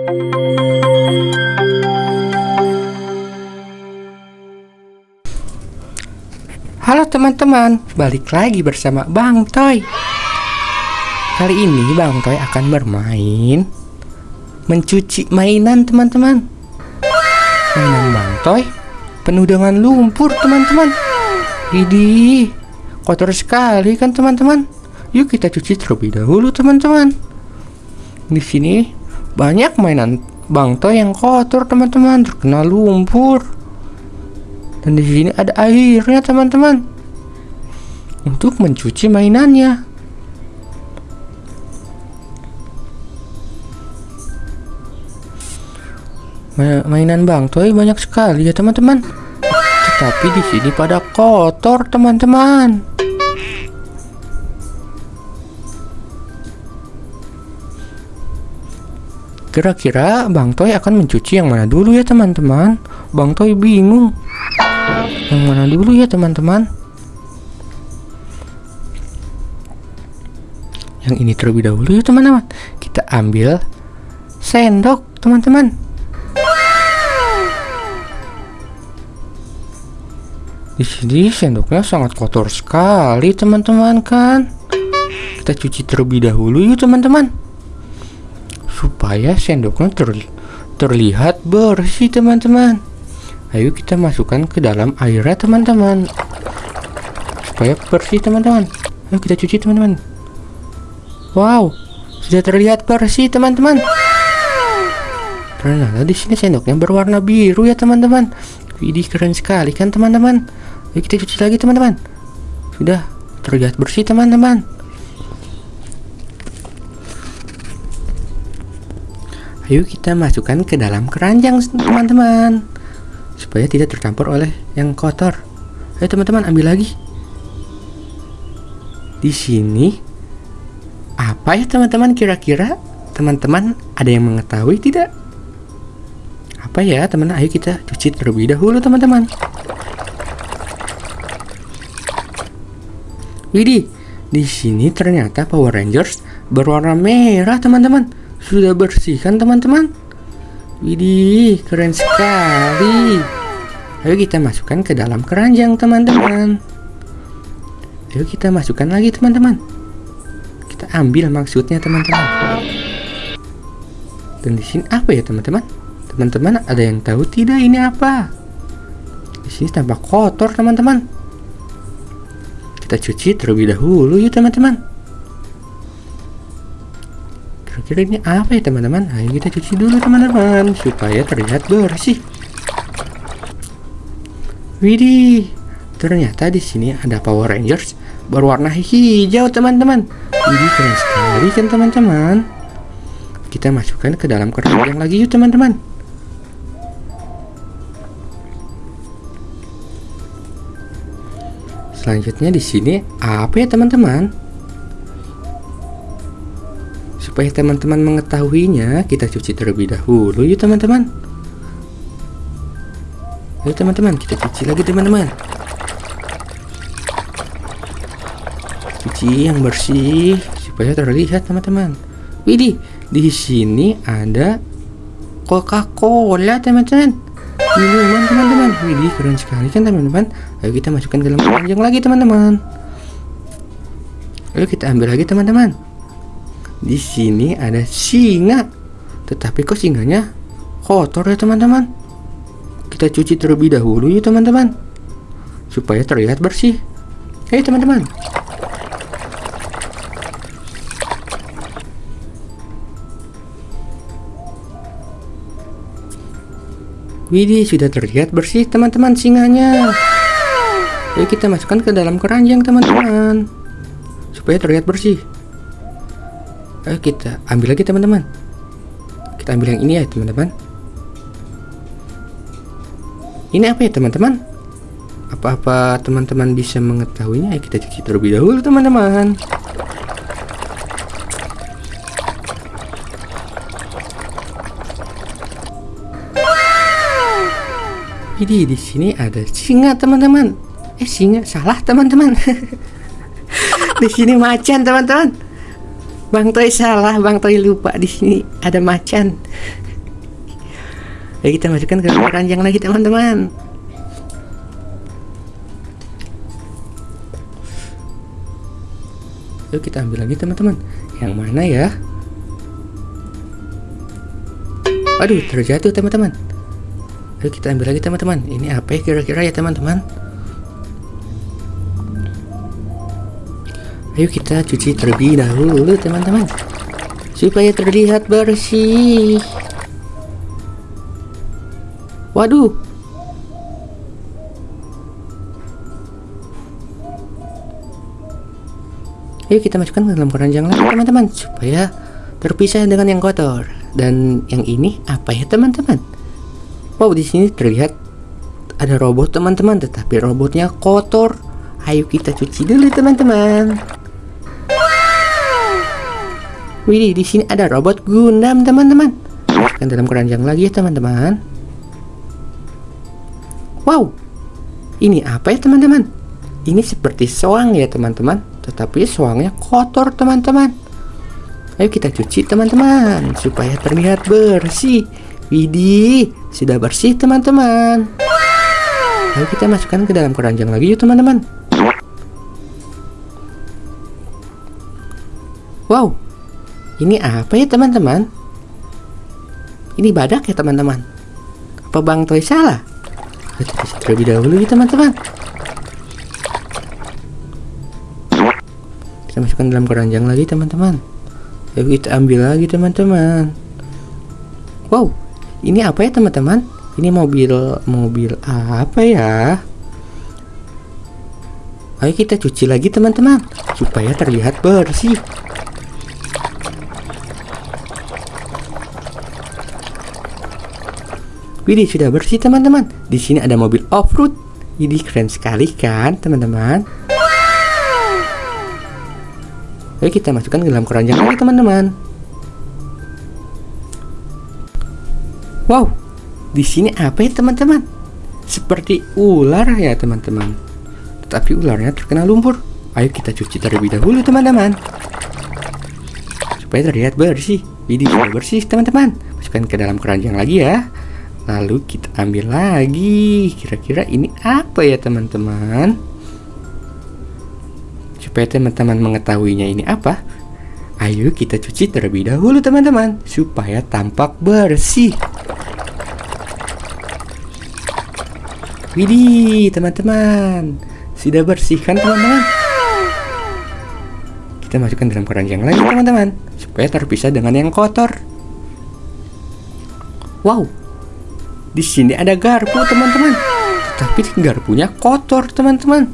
Halo teman-teman, balik lagi bersama Bang Toy. Kali ini Bang Toy akan bermain mencuci mainan teman-teman. Mainan Bang Toy penuh dengan lumpur teman-teman. Idi, kotor sekali kan teman-teman. Yuk kita cuci terlebih dahulu teman-teman. Di sini banyak mainan Bang Toy yang kotor teman-teman, terkena lumpur. Dan di sini ada airnya teman-teman untuk mencuci mainannya. Mainan Bang Toy banyak sekali ya teman-teman. Tetapi di sini pada kotor teman-teman. Kira-kira Bang Toy akan mencuci yang mana dulu ya teman-teman? Bang Toy bingung. Yang mana dulu ya teman-teman? Yang ini terlebih dahulu ya teman-teman. Kita ambil sendok teman-teman. Di sini sendoknya sangat kotor sekali teman-teman kan. Kita cuci terlebih dahulu yuk teman-teman. Supaya sendoknya ter terlihat bersih teman-teman. Ayo kita masukkan ke dalam airnya teman-teman. Supaya bersih teman-teman. Ayo kita cuci teman-teman. Wow Sudah terlihat bersih teman-teman. Ternyata di sini sendoknya berwarna biru ya teman-teman. Widih keren sekali kan teman-teman? Ayo kita cuci lagi teman-teman. Sudah terlihat bersih teman-teman Ayo kita masukkan ke dalam keranjang teman-teman supaya tidak tercampur oleh yang kotor. Ayo teman-teman ambil lagi. Di sini apa ya teman-teman kira-kira teman-teman ada yang mengetahui tidak? Apa ya teman-teman? Ayo kita cuci terlebih dahulu teman-teman. Widih, di sini ternyata Power Rangers berwarna merah teman-teman. Sudah bersihkan teman-teman? Widih, keren sekali. Ayo kita masukkan ke dalam keranjang, teman-teman. Ayo kita masukkan lagi, teman-teman. Kita ambil maksudnya, teman-teman. Dan di sini apa ya, teman-teman? Teman-teman ada yang tahu tidak ini apa? Di sini tampak kotor, teman-teman. Kita cuci terlebih dahulu yuk, teman-teman. Kira-kira ini apa ya teman-teman? Ayo kita cuci dulu teman-teman supaya terlihat bersih. Widih, ternyata di sini ada Power Rangers berwarna hijau teman-teman. Widih keren sekali kan teman-teman. Kita masukkan ke dalam keranjang lagi yuk teman-teman. Selanjutnya di sini apa ya teman-teman? Supaya teman-teman mengetahuinya, kita cuci terlebih dahulu yuk teman-teman. Ayo teman-teman, kita cuci lagi teman-teman. Cuci yang bersih supaya terlihat teman-teman. Widih, di sini ada Coca-Cola teman-teman. Minuman teman-teman. Widih, keren sekali kan teman-teman. Ayo kita masukkan ke dalam keranjang lagi teman-teman. Ayo kita ambil lagi teman-teman. Di sini ada singa. Tetapi kok singanya kotor ya teman-teman? Kita cuci terlebih dahulu ya teman-teman. Supaya terlihat bersih. Hei teman-teman. Widih, sudah terlihat bersih teman-teman singanya. Ayo kita masukkan ke dalam keranjang teman-teman. Supaya terlihat bersih. Ayo kita ambil lagi teman-teman. Kita ambil yang ini ya teman-teman. Ini apa ya teman-teman? Apa-apa teman-teman bisa mengetahuinya? Ayo kita cuci terlebih dahulu teman-teman. Jadi di sini ada singa teman-teman. Eh singa salah teman-teman. di sini macan teman-teman. Bang Toy salah, Bang Toy lupa di sini ada macan. Ayo kita masukkan ke keranjang lagi teman-teman. Yuk kita ambil lagi teman-teman. Yang mana ya? Aduh, terjatuh teman-teman. Ayo kita ambil lagi teman-teman. Ini apa ya kira-kira ya teman-teman? Ayo kita cuci terlebih dahulu teman-teman. Supaya terlihat bersih. Waduh, Yuk kita masukkan ke dalam keranjang lagi teman-teman supaya terpisah dengan yang kotor. Dan yang ini apa ya teman-teman? Wow di sini terlihat ada robot teman-teman, tetapi robotnya kotor. Ayo kita cuci dulu teman-teman. Widih di sini ada robot Gundam teman-teman. Masukkan dalam keranjang lagi ya teman-teman. Wow, ini apa ya teman-teman? Ini seperti soang ya teman-teman. Tetapi soangnya kotor teman-teman. Ayo kita cuci teman-teman supaya terlihat bersih. Widih sudah bersih teman-teman. Ayo kita masukkan ke dalam keranjang lagi yuk teman-teman. Wow ini apa ya teman-teman? Ini badak ya teman-teman? Apa Bang Toy salah? Kita terlebih dahulu ya teman-teman. Kita masukkan dalam keranjang lagi teman-teman. Kita ambil lagi teman-teman. Wow ini apa ya teman-teman? Ini mobil mobil apa ya? Ayo kita cuci lagi teman-teman supaya terlihat bersih Widih sudah bersih teman-teman. Di sini ada mobil off-road. Ini keren sekali kan teman-teman. Ayo kita masukkan ke dalam keranjang lagi teman-teman. Wow, di sini apa ya teman-teman? Seperti ular ya teman-teman. Tetapi ularnya terkena lumpur. Ayo kita cuci terlebih dahulu teman-teman. Supaya terlihat bersih. Ini sudah bersih teman-teman. Masukkan ke dalam keranjang lagi ya. Lalu kita ambil lagi. Kira-kira ini apa ya teman-teman? Supaya teman-teman mengetahuinya ini apa, ayo kita cuci terlebih dahulu teman-teman, supaya tampak bersih. Widih, teman-teman, sudah bersih kan teman-teman? Kita masukkan dalam keranjang lagi teman-teman, supaya terpisah dengan yang kotor. Wow, di sini ada garpu teman-teman, tapi garpunya kotor teman-teman.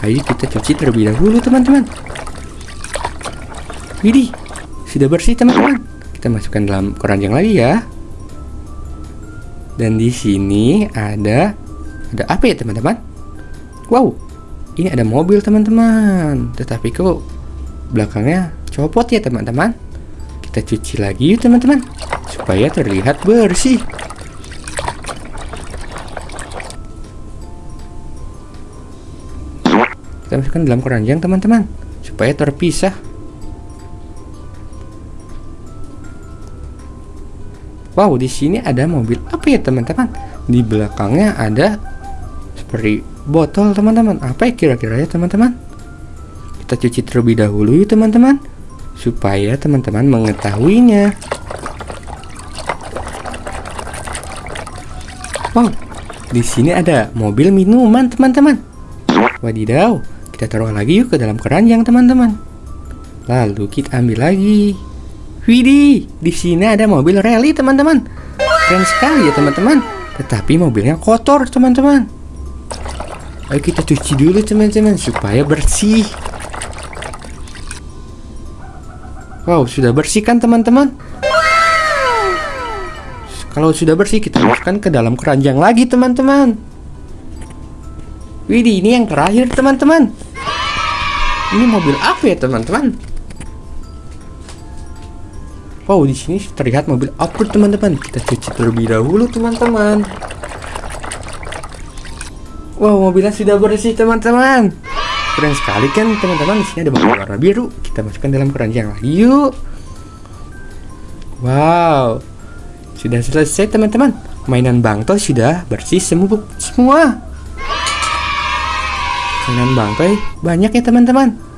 Ayo kita cuci terlebih dahulu teman-teman. Widih Sudah bersih teman-teman. Kita masukkan dalam keranjang lagi ya. Dan di sini ada Ada apa ya teman-teman? Wow Ini ada mobil teman-teman. Tetapi kok Belakangnya copot ya teman-teman? Kita cuci lagi yuk teman-teman Supaya terlihat bersih kita masukkan dalam keranjang teman-teman supaya terpisah. Wow di sini ada mobil apa ya teman-teman? Di belakangnya ada seperti botol teman-teman. Apa ya kira-kira ya teman-teman? Kita cuci terlebih dahulu ya teman-teman supaya teman-teman mengetahuinya. Wow di sini ada mobil minuman teman-teman. Wadidaw kita taruh lagi yuk ke dalam keranjang teman-teman. Lalu kita ambil lagi. Widih, di sini ada mobil rally teman-teman. Keren sekali ya teman-teman. Tetapi mobilnya kotor teman-teman. Ayo kita cuci dulu teman-teman supaya bersih. Wow, sudah bersih kan teman-teman? Kalau sudah bersih kita masukkan ke dalam keranjang lagi teman-teman. Widih, ini yang terakhir teman-teman. Ini mobil apa ya teman-teman? Wow di sini terlihat mobil apa teman-teman. Kita cuci terlebih dahulu teman-teman. Wow mobilnya sudah bersih teman-teman. Keren sekali kan teman-teman. Di sini ada mobil warna biru. Kita masukkan dalam keranjang lagi yuk. Wow sudah selesai teman-teman. Mainan Bang Toy sudah bersih semua. Mainan Bang Toy banyak ya teman-teman.